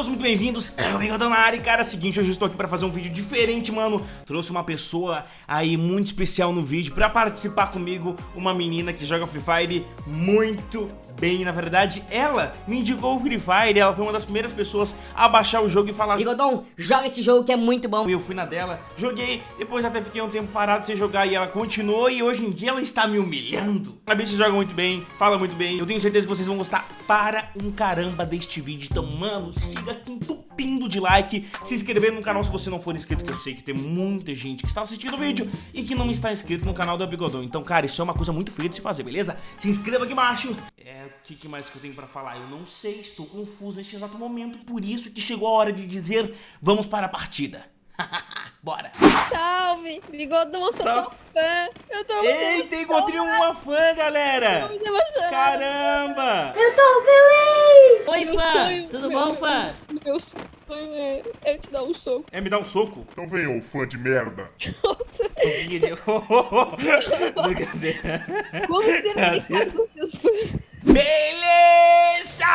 todos muito bem-vindos, é o Bigodão na área e cara, é o seguinte, hoje eu estou aqui para fazer um vídeo diferente, mano. Trouxe uma pessoa aí muito especial no vídeo para participar comigo Uma menina que joga Free Fire muito bem, na verdade, ela me indicou o Free Fire, ela foi uma das primeiras pessoas a baixar o jogo e falar Bigodão, joga esse jogo que é muito bom. Eu fui na dela, joguei, depois até fiquei um tempo parado sem jogar e ela continuou e hoje em dia ela está me humilhando. A bicha joga muito bem, fala muito bem, eu tenho certeza que vocês vão gostar para um caramba deste vídeo Então, mano, siga aqui entupindo de like, se inscrever no canal se você não for inscrito, que eu sei que tem muita gente que está assistindo o vídeo e que não está inscrito no canal do Bigodão Então, cara, isso é uma coisa muito feia de se fazer, beleza? Se inscreva aqui embaixo É, o que, que mais que eu tenho pra falar? Eu não sei, estou confuso neste exato momento, por isso que chegou a hora de dizer vamos para a partida. Bora! Salve! Bigodão, eu sou Salve. tua fã! Eu tô muito Eita, encontrei uma fã, galera! muito emocionada. Caramba! Eu tô feliz! Oi, Meu fã! sonho- Tudo meu- bom, fã? Meu sonho é, é te dar um soco. É me dar um soco? Então vem, ô fã de merda. Nossa, Soquinho de... Brincadeira. como você vai ficar com seus fãs? Beleza!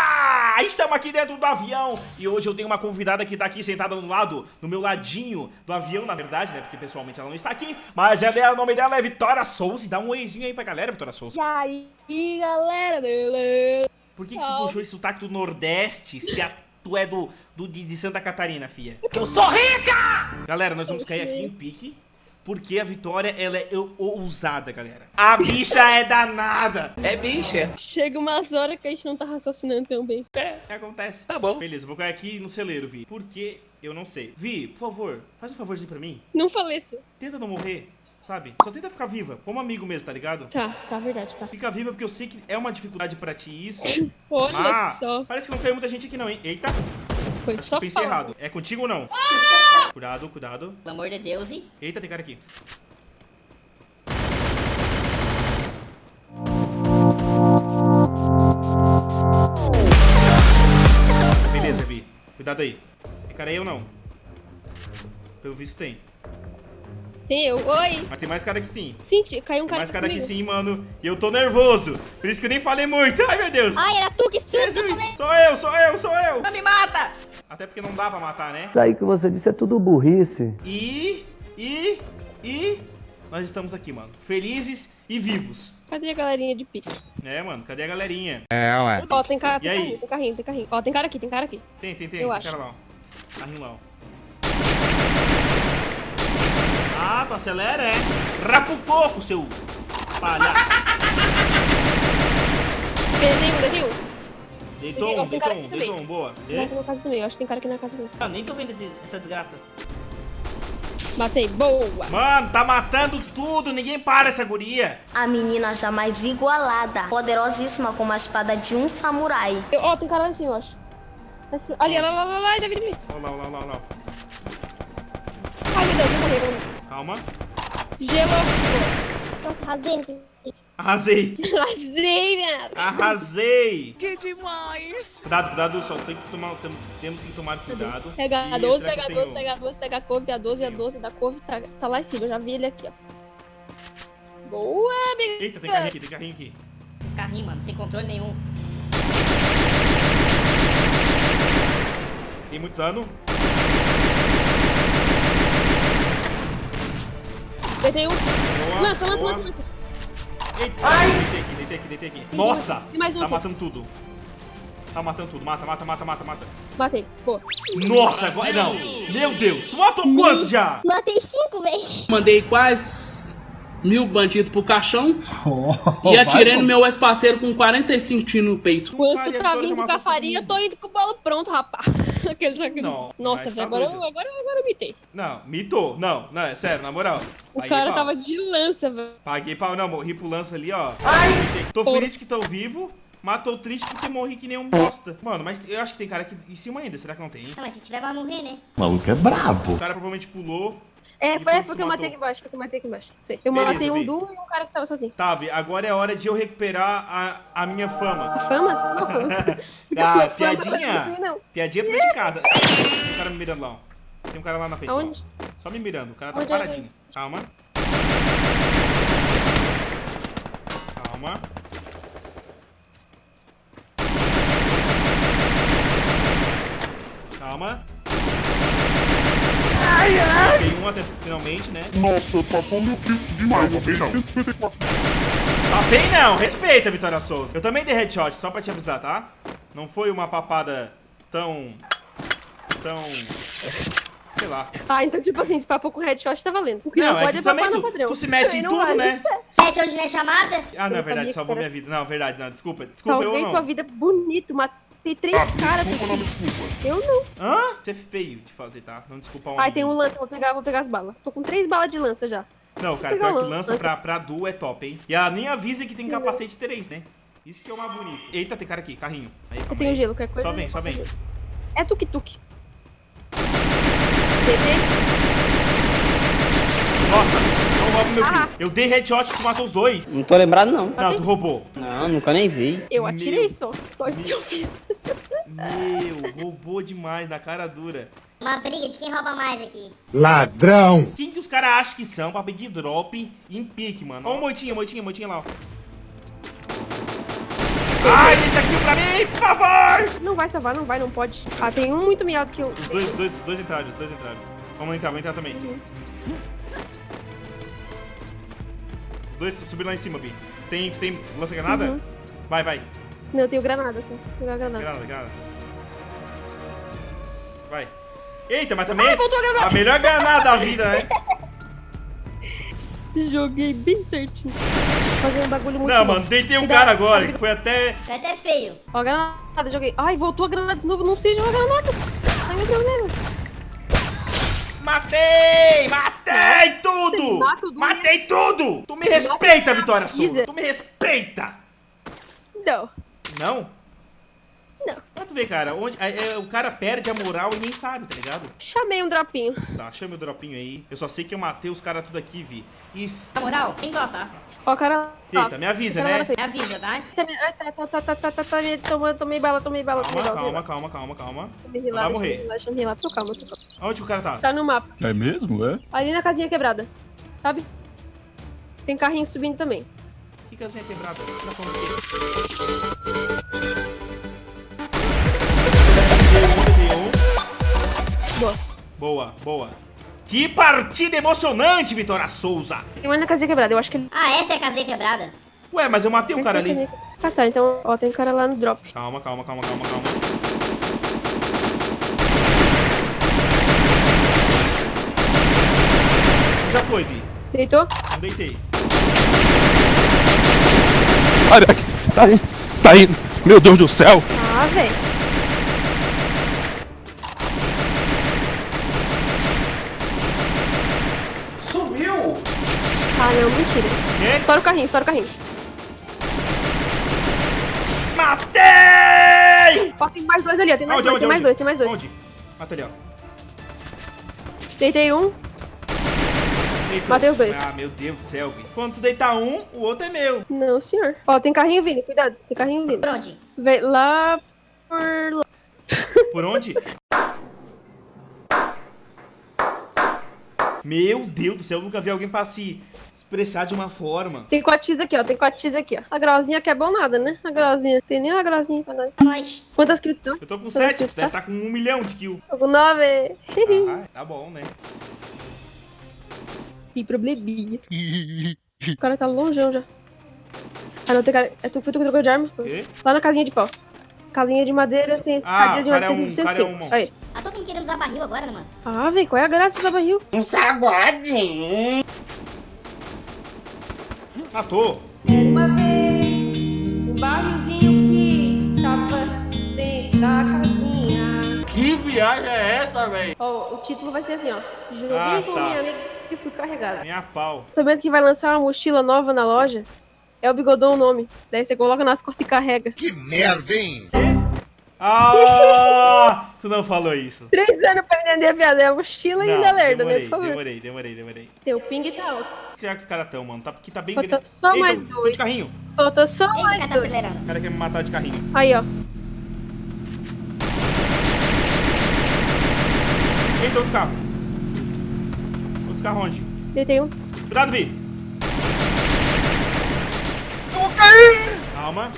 Estamos aqui dentro do avião e hoje eu tenho uma convidada que tá aqui sentada no lado, no meu ladinho do avião, na verdade, né? Porque pessoalmente ela não está aqui, mas ela é, o nome dela é Vitória Souza. Dá um oizinho aí pra galera, Vitória Souza. E aí, galera? Beleza? Por que, que tu puxou esse sotaque do Nordeste se a, tu é do, do de, de Santa Catarina, fia? Porque eu sou rica! Galera, nós vamos cair aqui em pique. Porque a Vitória, ela é ou- ousada, galera. A bicha é danada. É bicha. Chega umas horas que a gente não tá raciocinando tão bem. É, acontece. Tá bom. Beleza, vou cair aqui no celeiro, Vi. Por que eu não sei? Vi, por favor, faz um favorzinho pra mim. Não faleça. Tenta não morrer, sabe? Só tenta ficar viva, como amigo mesmo, tá ligado? Tá, tá verdade, tá. Fica viva porque eu sei que é uma dificuldade pra ti isso. Olha Mas só. parece que não caiu muita gente aqui não, hein? Eita, Foi só pensei falar. errado. É contigo ou não? Cuidado, cuidado. Pelo amor de Deus, e... Eita, tem cara aqui. Beleza, Vi. Cuidado aí. Tem cara aí ou não? Pelo visto tem. Tem eu. Oi. Mas tem mais cara aqui sim. Senti, caiu um Tem cara mais cara aqui comigo. sim, mano. E eu tô nervoso. Por isso que eu nem falei muito. Ai, meu Deus. Ai, era tu que susto Jesus. Sou eu, sou eu, sou eu. Não me mata! Até porque não dá pra matar, né? Isso aí que você disse é tudo burrice. E... E... E... Nós estamos aqui, mano. Felizes e vivos. Cadê a galerinha de pique? É, mano. Cadê a galerinha? Ó, tem cara, tem E aí? carrinho, tem carrinho, tem carrinho. Ó, tem cara aqui, tem cara aqui. Tem, tem, tem. Eu tem acho. cara lá, ó. Carrinho lá, ó. Ah, tu acelera, é? Rapucoco, seu palhaço. Desenho, desenho. Deitou um, deitou um, deitou um, boa. Aqui na casa também, eu acho que tem cara aqui na casa também. Ah, nem tô vendo esse- essa desgraça. Matei, boa. Mano, tá matando tudo, ninguém para essa guria. A menina jamais igualada, poderosíssima como a espada de um samurai. Eu- Ó, tem cara lá em cima, eu acho. Lá em cima. Ali, lá, lá, lá, lá, David, David. Olha lá, olha lá, olha lá. Ai, meu Deus, eu morri, eu morri. Calma. Gelo. Nossa, rasei. Arrasei. Lasei, minha. Arrasei. Que demais. Cuidado, cuidado, só tem que tomar, tem- temos que tomar cuidado. Pega a Ih, 12, será que pega a eu 12, tenho- pega a 12, pega a couve, a 12, a Tenho. 12 da couve tá, tá lá em cima. Eu já vi ele aqui, ó. Boa, amiga. Eita, tem carrinho aqui, tem carrinho aqui. Esse carrinho, mano, sem controle nenhum. Tem muito dano. Deitei um. Boa, Lança, lança, boa. lança, lança. Eita, deitei aqui, deitei aqui, deitei aqui. Nossa! Tem mais um Tá aqui. matando tudo. Tá matando tudo. Mata, mata, mata, mata, mata. Matei. Boa. Nossa, agora não. Meu Deus. Matou quantos já? Matei cinco, véi. Mandei quase mil bandidos pro caixão e atirei no meu ex-parceiro com 45 tiros no peito. Enquanto Cara, tu a tá Vitória vindo já com a farinha, eu tô indo com o bolo pronto, rapaz. Não, Nossa, tá agora, eu- doido. agora, agora eu mitei. Não, mitou. Não, não, é sério, na moral. O Paguei cara pau. tava de lança, velho. Paguei pau. Não, morri pro lance ali, ó. Deitei. Tô Porra. feliz porque tô vivo. Matou triste porque morri que nem um bosta. Mano, mas eu acho que tem cara aqui em cima ainda. Será que não tem? Ah, mas se tiver, vai morrer, né? O maluco é brabo. O cara provavelmente pulou. É, foi, foi que eu matei aqui embaixo, foi que eu matei aqui embaixo. Sei. Eu Beleza, matei um Vi. Du e um cara que tava sozinho. Tá, Vi, agora é hora de eu recuperar a, a minha fama. Famas? Não, famas. Ah, Tua fama, piadinha? assim, não. Piadinha tu de casa. Tem um cara me mirando lá, ó. Tem um cara lá na frente, Aonde? ó. Só me mirando, o cara tá Onde é paradinho. Calma. Calma. calma. Até finalmente, né? Nossa, passou meu kill demais, não fez não. 154. Papei não, respeita, Vitória Souza. Eu também dei headshot, só pra te avisar, tá? Não foi uma papada tão... Tão... Sei lá. Ah, então tipo assim, se papou com headshot tá valendo. O que não, Não, é pode é tu também papar no tu, padrão. tu se mete em tudo, vale. né? Hoje não é chamada? Ah, não, é verdade, salvou minha vida. Não, verdade, não, desculpa. Desculpa, eu Salvei não. tua vida bonito, matei três Ah, caras. desculpa, não desculpa. Eu não. Hã? Isso é feio de fazer, tá? Não desculpa um Ai, tem um lança, vou pegar, vou pegar as balas. Tô com três balas de lança já. Não, cara, pior que lança lança. pra, pra duo é top, hein? E ela nem avisa que tem capacete 3, né? Isso que é o mais bonito. Eita, tem cara aqui, carrinho. Aí, Eu tenho aí. gelo, qualquer coisa. Só vem, só vem. É tuk-tuk. Nossa, não rouba meu. Ah. Eu dei headshot, tu matou os dois. Não tô lembrado, não. Não, tu roubou. Não, nunca nem vi. Eu atirei Meu. só. Só isso que eu fiz. Meu, roubou demais, na cara dura. Uma briga de quem rouba mais aqui. Ladrão. Quem que os caras acham que são pra pedir drop em pique, mano? Ó o moitinha, moitinha, moitinha lá, ó. Ai, deixa aqui pra mim, por favor! Não vai salvar, não vai, não pode. Ah, tem um muito miado que eu. Os dois, os dois, os dois entraram, os dois entraram. Vamos entrar, vamos entrar também. Os dois subiram lá em cima, Vi. Tu tem, tem lança-granada? Uhum. Vai, vai. Não, eu tenho granada. Vou pegar granada. Granada, granada. Vai. Eita, mas também Ai, voltou a a melhor granada da vida, né? Joguei bem certinho. Fazer um bagulho muito Não, mano, deitei um cara agora, que foi até... Vai até feio. Ó, a granada, joguei. Ai, voltou a granada de novo. Não sei jogar granada. Ai, meu Deus. Matei! Matei tudo! Matei tudo! Tu me respeita, Vitória. Souza! Tu me respeita! Não. Não? Não. Tu vê, cara, onde, é, é, o cara perde a moral e nem sabe, tá ligado? Chamei um dropinho. Tá, chamei o dropinho aí. Eu só sei que eu matei os caras tudo aqui, vi. isso. A moral, quem dota? Tá? Ó, o cara... Tá. Eita, me avisa, né? Me avisa, tá? Tá, tá, tá, tá, tá, tá tomei bala, tomei bala, tomei bala. Calma, calma, calma, calma. Vai morrer. Deixa eu tô calma, tô calma. Onde o cara tá? Tá no mapa. É mesmo, é? Ali na casinha quebrada, sabe? Tem carrinho subindo também. Que casinha quebrada? Tá falando o? Boa. Boa, boa. Que partida emocionante, Vitória Souza! Tem mais na casinha quebrada, eu acho que ele. Ah, essa é a casinha quebrada? Ué, mas eu matei o cara ali. Ah, tá, então, ó, tem um cara lá no drop. Calma, calma, calma, calma, calma. Já foi, Vi. Deitou? Não deitei. Olha. Tá indo. Tá indo. Meu Deus do céu. Ah, velho. Sumiu! Ah, não, mentira. Quê? Estoura o carrinho, estoura o carrinho. Matei! Ó, tem mais dois ali, ó. Tem mais Onde, dois, onde, tem mais dois, tem mais dois. Onde? Mata ali, ó. Deitei um. Deitou. Matei os dois. Ah, meu Deus do céu, Vi. Quando tu deitar um, o outro é meu. Não, senhor. Ó, tem carrinho vindo, cuidado. Tem carrinho vindo. Por onde? Vem lá por lá. Por onde? Meu Deus do céu, eu nunca vi alguém pra se expressar de uma forma. Tem 4x aqui, ó. Tem 4x aqui, ó. A grauzinha que é bom nada, né? A grauzinha. Tem nem uma grauzinha pra nós. Nós. Quantas kills estão? Eu tô com Quantas 7, kills, deve tá? estar com um milhão de kills. Tô com 9. Ah, tá bom, né? Que probleminha. O cara tá longeão já. Ah, não, tem cara. É tu, foi tu que trocou de arma? Quê? Lá na casinha de pau. Casinha de madeira, sem Ah, escadinha de é madeira, um- sem é um. Aí. Ah, tô querendo usar barril agora, né, mano? Ah, velho, qual é a graça da barril? Matou. Uma vez, um que tava dentro da casinha. Que viagem é essa, velho? Ó, o título vai ser assim, ó. Joguei Ah, com tá. minha amiga e fui carregada. Minha pau. Sabendo que vai lançar uma mochila nova na loja? É o Bigodão o nome. Daí você coloca nas costas e carrega. Que merda, hein? Ah! Tu não falou isso. Três anos pra entender a piada. É a mochila e ainda lerda, né? demorei, Por favor. demorei, demorei, demorei. Teu ping tá alto. O que será que os caras tão, mano? Tá, porque tá bem Falta grande. só Eita, mais tô de dois. carrinho. Falta só Eita, o mais cara tá dois. acelerando. O cara quer me matar de carrinho. Aí, ó. Eita, outro carro. Outro carro onde? Deitei um. Cuidado, Vi. Eu vou cair! Calma.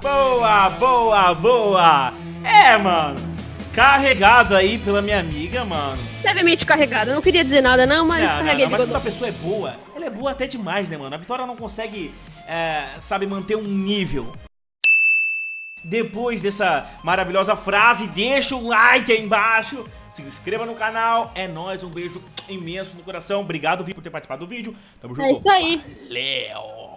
Boa! Boa, boa. É, mano. Carregado aí pela minha amiga, mano. Levemente carregado. Eu não queria dizer nada, não, mas Não, não, carreguei não, mas de quando a pessoa é boa, ela é boa até demais, né, mano? A Vitória não consegue, é, sabe, manter um nível. Depois dessa maravilhosa frase, deixa o like aí embaixo, se inscreva no canal, é nóis, um beijo imenso no coração, obrigado, Vi, por ter participado do vídeo, tamo junto. É isso aí. Valeu!